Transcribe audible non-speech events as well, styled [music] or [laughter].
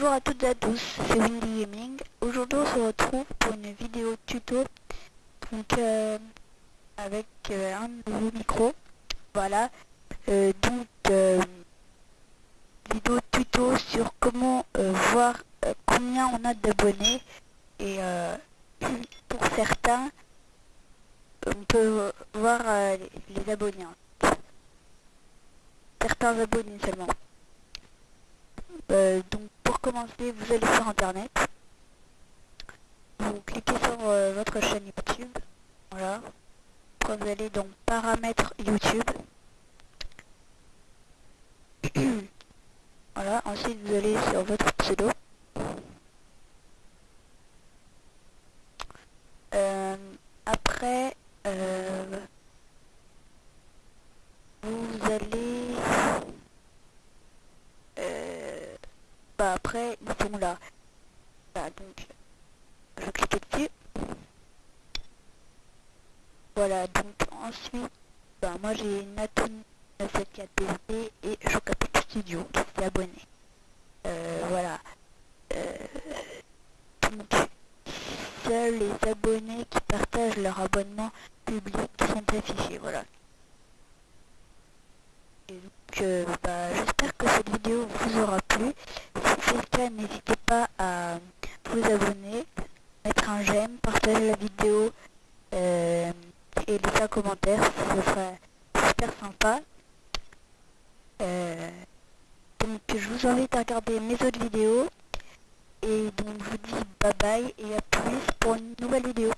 Bonjour à toutes et à tous, c'est Windy Gaming. Aujourd'hui on se retrouve pour une vidéo tuto donc euh, avec euh, un nouveau micro. Voilà. Euh, donc vidéo tuto sur comment voir combien on a d'abonnés et [clears throat] pour certains on peut voir les abonnés. Hein. Certains abonnés seulement. donc commencer, vous allez sur internet. Vous cliquez sur euh, votre chaîne YouTube. Voilà. Vous allez dans paramètres YouTube. [clears throat] voilà. Ensuite vous allez sur votre pseudo. Euh, après euh, vous allez après ils sont là. Donc je clique dessus. Voilà, donc ensuite, bah moi j'ai Naton 974 et Chocapic Studio qui s'est abonné. Euh, voilà. Euh, donc, seuls les abonnés qui partagent leur abonnement public sont affichés, voilà. Et donc, euh, bah, j'espère que cette vidéo vous aura plu n'hésitez pas à vous abonner, mettre un j'aime, partager la vidéo euh, et laisser un commentaire, ce serait super sympa. Euh, donc je vous invite à regarder mes autres vidéos et donc je vous dis bye bye et à plus pour une nouvelle vidéo.